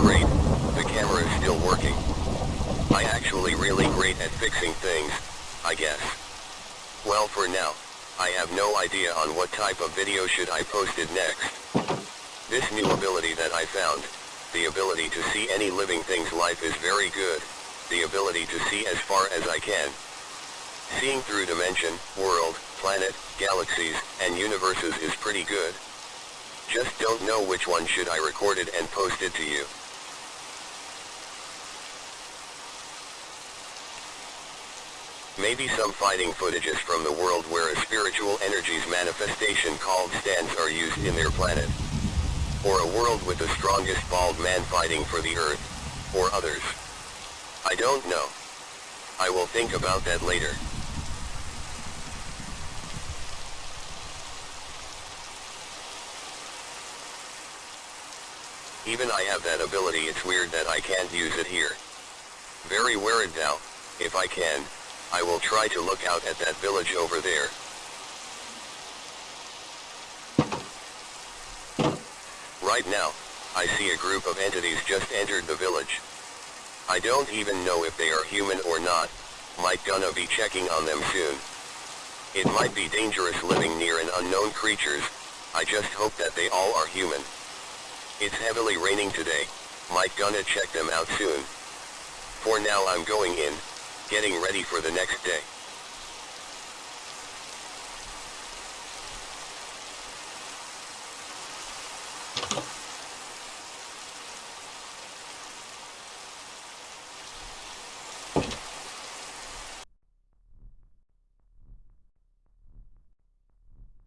Great, the camera is still working. I actually really great at fixing things, I guess. Well for now, I have no idea on what type of video should I post it next. This new ability that I found, the ability to see any living thing's life is very good, the ability to see as far as I can. Seeing through dimension, world, planet, galaxies, and universes is pretty good. Just don't know which one should I record it and post it to you. Maybe some fighting footages from the world where a spiritual energy's manifestation called stands are used in their planet. Or a world with the strongest bald man fighting for the earth, or others. I don't know. I will think about that later. Even I have that ability it's weird that I can't use it here. Very weird now, if I can, I will try to look out at that village over there. Right now, I see a group of entities just entered the village. I don't even know if they are human or not, might gonna be checking on them soon. It might be dangerous living near an unknown creatures, I just hope that they all are human. It's heavily raining today, might gonna check them out soon. For now I'm going in, getting ready for the next day.